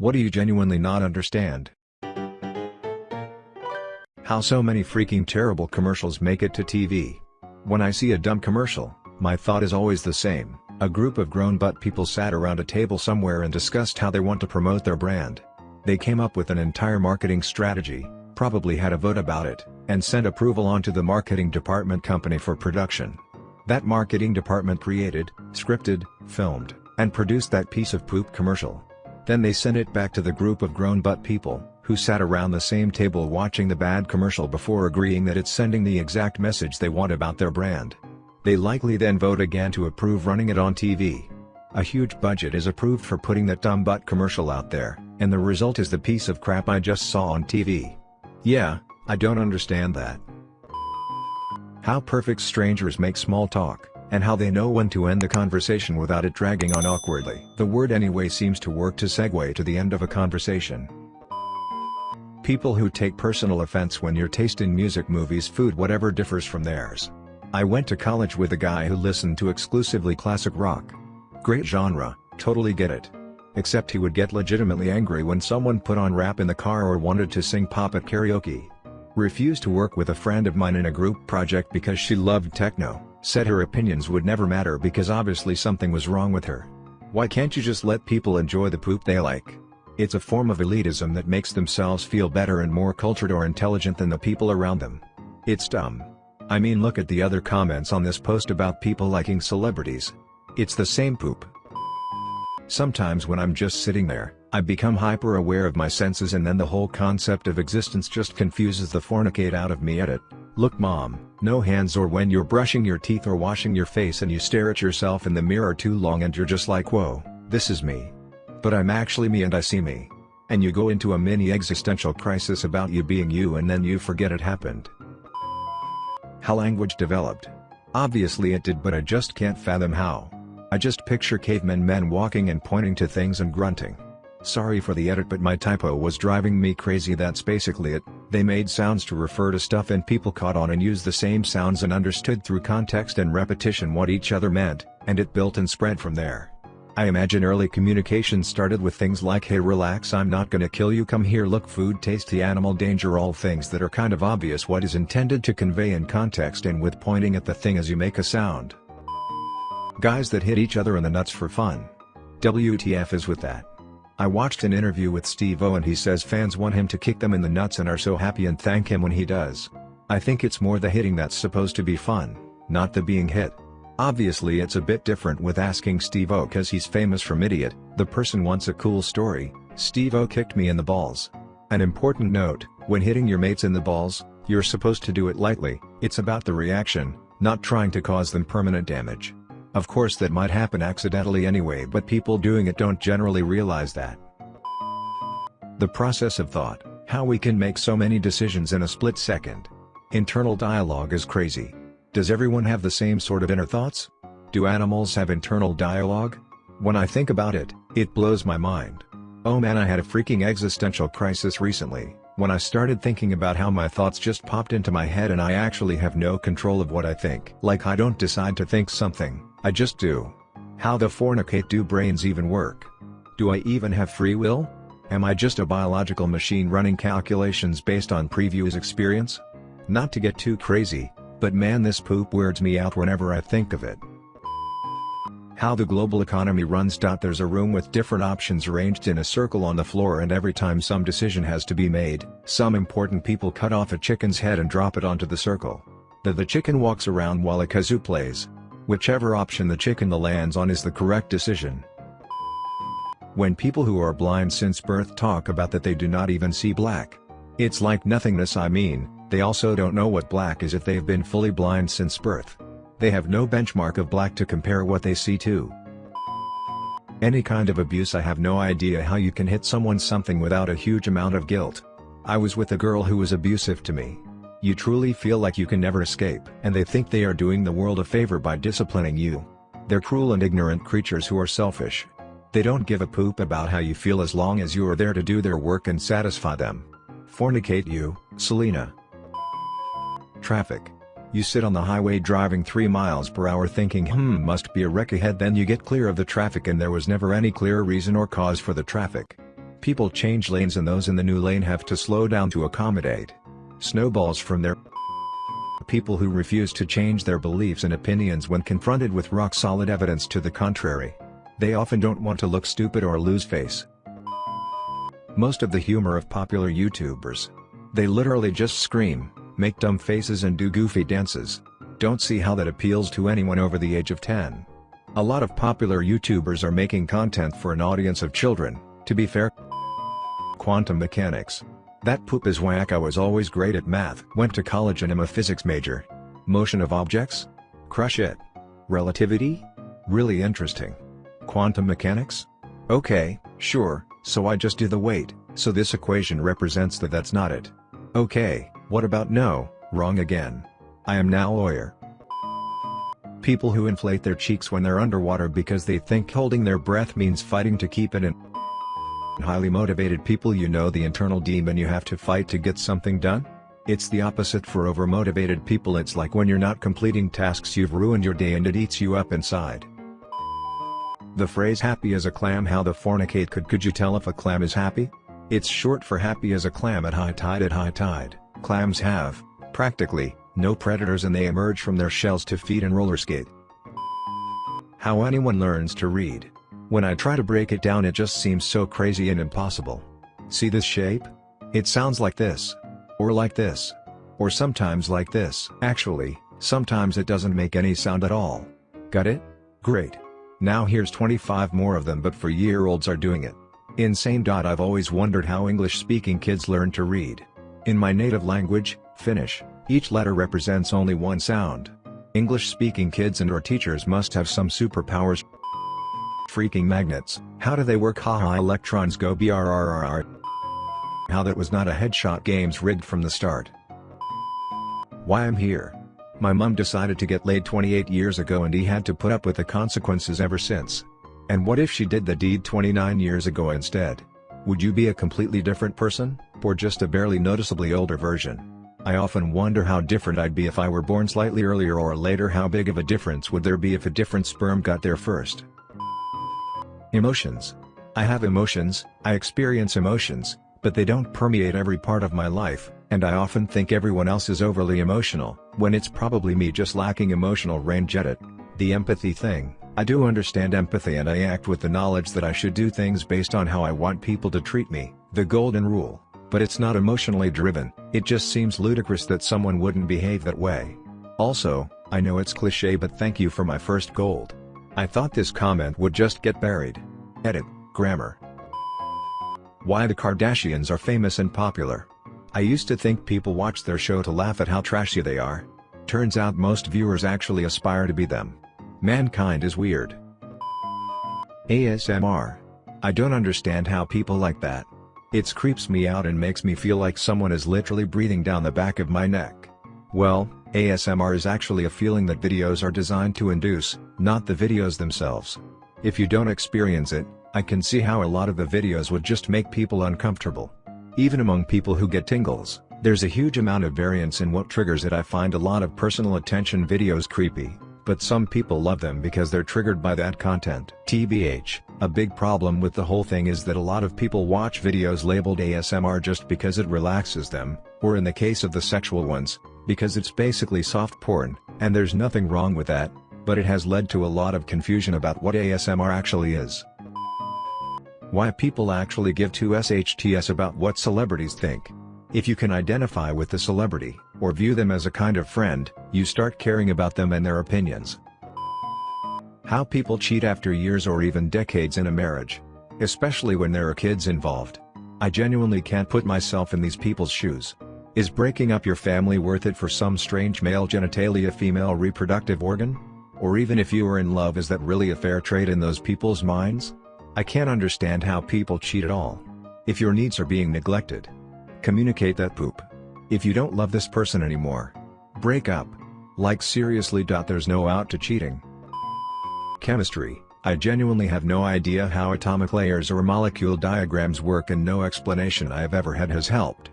What do you genuinely not understand? How so many freaking terrible commercials make it to TV? When I see a dumb commercial, my thought is always the same, a group of grown butt people sat around a table somewhere and discussed how they want to promote their brand. They came up with an entire marketing strategy, probably had a vote about it, and sent approval on to the marketing department company for production. That marketing department created, scripted, filmed, and produced that piece of poop commercial. Then they sent it back to the group of grown butt people, who sat around the same table watching the bad commercial before agreeing that it's sending the exact message they want about their brand. They likely then vote again to approve running it on TV. A huge budget is approved for putting that dumb butt commercial out there, and the result is the piece of crap I just saw on TV. Yeah, I don't understand that. How perfect strangers make small talk, and how they know when to end the conversation without it dragging on awkwardly. The word anyway seems to work to segue to the end of a conversation. People who take personal offense when your taste in music movies food whatever differs from theirs. I went to college with a guy who listened to exclusively classic rock. Great genre, totally get it. Except he would get legitimately angry when someone put on rap in the car or wanted to sing pop at karaoke. Refused to work with a friend of mine in a group project because she loved techno, said her opinions would never matter because obviously something was wrong with her. Why can't you just let people enjoy the poop they like? It's a form of elitism that makes themselves feel better and more cultured or intelligent than the people around them. It's dumb. I mean look at the other comments on this post about people liking celebrities. It's the same poop. Sometimes when I'm just sitting there, I become hyper aware of my senses and then the whole concept of existence just confuses the fornicate out of me edit. Look mom, no hands or when you're brushing your teeth or washing your face and you stare at yourself in the mirror too long and you're just like whoa, this is me. But I'm actually me and I see me. And you go into a mini existential crisis about you being you and then you forget it happened. How language developed. Obviously it did but I just can't fathom how. I just picture cavemen men walking and pointing to things and grunting. Sorry for the edit but my typo was driving me crazy that's basically it, they made sounds to refer to stuff and people caught on and used the same sounds and understood through context and repetition what each other meant, and it built and spread from there. I imagine early communication started with things like hey relax I'm not gonna kill you come here look food tasty animal danger all things that are kind of obvious what is intended to convey in context and with pointing at the thing as you make a sound. Guys that hit each other in the nuts for fun. WTF is with that. I watched an interview with Steve-O and he says fans want him to kick them in the nuts and are so happy and thank him when he does. I think it's more the hitting that's supposed to be fun, not the being hit. Obviously it's a bit different with asking Steve-O cause he's famous from Idiot, the person wants a cool story, Steve-O kicked me in the balls. An important note, when hitting your mates in the balls, you're supposed to do it lightly, it's about the reaction, not trying to cause them permanent damage. Of course that might happen accidentally anyway but people doing it don't generally realize that. The process of thought, how we can make so many decisions in a split second. Internal dialogue is crazy. Does everyone have the same sort of inner thoughts? Do animals have internal dialogue? When I think about it, it blows my mind. Oh man I had a freaking existential crisis recently, when I started thinking about how my thoughts just popped into my head and I actually have no control of what I think. Like I don't decide to think something, I just do. How the fornicate do brains even work? Do I even have free will? Am I just a biological machine running calculations based on previous experience? Not to get too crazy, but man this poop weirds me out whenever I think of it. How the global economy runs. There's a room with different options arranged in a circle on the floor and every time some decision has to be made, some important people cut off a chicken's head and drop it onto the circle. The, the chicken walks around while a kazoo plays. Whichever option the chicken lands on is the correct decision. When people who are blind since birth talk about that they do not even see black. It's like nothingness I mean, they also don't know what black is if they've been fully blind since birth. They have no benchmark of black to compare what they see to. Any kind of abuse I have no idea how you can hit someone something without a huge amount of guilt. I was with a girl who was abusive to me. You truly feel like you can never escape. And they think they are doing the world a favor by disciplining you. They're cruel and ignorant creatures who are selfish. They don't give a poop about how you feel as long as you are there to do their work and satisfy them. Fornicate you, Selena. Traffic. You sit on the highway driving 3 miles per hour thinking hmm must be a wreck ahead then you get clear of the traffic and there was never any clear reason or cause for the traffic. People change lanes and those in the new lane have to slow down to accommodate. Snowballs from their people who refuse to change their beliefs and opinions when confronted with rock-solid evidence to the contrary. They often don't want to look stupid or lose face. Most of the humor of popular YouTubers. They literally just scream, make dumb faces and do goofy dances. Don't see how that appeals to anyone over the age of 10. A lot of popular YouTubers are making content for an audience of children, to be fair. Quantum mechanics. That poop is whack I was always great at math. Went to college and am a physics major. Motion of objects? Crush it. Relativity? Really interesting. Quantum mechanics? Okay, sure, so I just do the weight, so this equation represents that that's not it. Okay, what about no, wrong again. I am now lawyer. People who inflate their cheeks when they're underwater because they think holding their breath means fighting to keep it in. Highly motivated people you know the internal demon you have to fight to get something done? It's the opposite for overmotivated people it's like when you're not completing tasks you've ruined your day and it eats you up inside. The phrase happy as a clam how the fornicate could could you tell if a clam is happy? It's short for happy as a clam at high tide at high tide, clams have, practically, no predators and they emerge from their shells to feed and roller skate. How anyone learns to read. When I try to break it down it just seems so crazy and impossible. See this shape? It sounds like this. Or like this. Or sometimes like this. Actually, sometimes it doesn't make any sound at all. Got it? Great. Now here's 25 more of them but for year-olds are doing it. Insane. I've always wondered how English-speaking kids learn to read. In my native language, Finnish, each letter represents only one sound. English-speaking kids and or teachers must have some superpowers freaking magnets, how do they work haha electrons go brrrr How that was not a headshot games rigged from the start. Why I'm here. My mum decided to get laid 28 years ago and he had to put up with the consequences ever since. And what if she did the deed 29 years ago instead? Would you be a completely different person, or just a barely noticeably older version? I often wonder how different I'd be if I were born slightly earlier or later how big of a difference would there be if a different sperm got there first. Emotions. I have emotions, I experience emotions, but they don't permeate every part of my life, and I often think everyone else is overly emotional, when it's probably me just lacking emotional range at it. The empathy thing, I do understand empathy and I act with the knowledge that I should do things based on how I want people to treat me, the golden rule, but it's not emotionally driven, it just seems ludicrous that someone wouldn't behave that way. Also, I know it's cliche but thank you for my first gold. I thought this comment would just get buried. Edit, grammar. Why the Kardashians are famous and popular. I used to think people watch their show to laugh at how trashy they are. Turns out most viewers actually aspire to be them. Mankind is weird. ASMR. I don't understand how people like that. It creeps me out and makes me feel like someone is literally breathing down the back of my neck. Well, ASMR is actually a feeling that videos are designed to induce, not the videos themselves. If you don't experience it, I can see how a lot of the videos would just make people uncomfortable. Even among people who get tingles, there's a huge amount of variance in what triggers it I find a lot of personal attention videos creepy, but some people love them because they're triggered by that content. TBH, a big problem with the whole thing is that a lot of people watch videos labeled ASMR just because it relaxes them, or in the case of the sexual ones, because it's basically soft porn, and there's nothing wrong with that, but it has led to a lot of confusion about what ASMR actually is. Why people actually give two SHTS about what celebrities think. If you can identify with the celebrity, or view them as a kind of friend, you start caring about them and their opinions. How people cheat after years or even decades in a marriage. Especially when there are kids involved. I genuinely can't put myself in these people's shoes. Is breaking up your family worth it for some strange male genitalia female reproductive organ? Or even if you are in love is that really a fair trade in those people's minds? I can't understand how people cheat at all. If your needs are being neglected. Communicate that poop. If you don't love this person anymore. Break up. Like seriously. There's no out to cheating. Chemistry, I genuinely have no idea how atomic layers or molecule diagrams work and no explanation I have ever had has helped.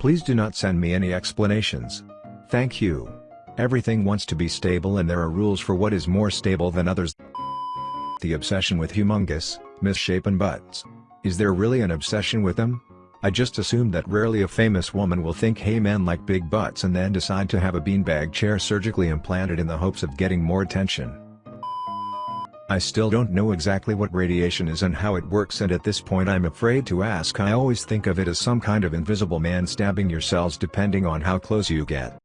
Please do not send me any explanations. Thank you. Everything wants to be stable and there are rules for what is more stable than others. The obsession with humongous, misshapen butts. Is there really an obsession with them? I just assumed that rarely a famous woman will think hey men like big butts and then decide to have a beanbag chair surgically implanted in the hopes of getting more attention. I still don't know exactly what radiation is and how it works and at this point I'm afraid to ask I always think of it as some kind of invisible man stabbing your cells depending on how close you get.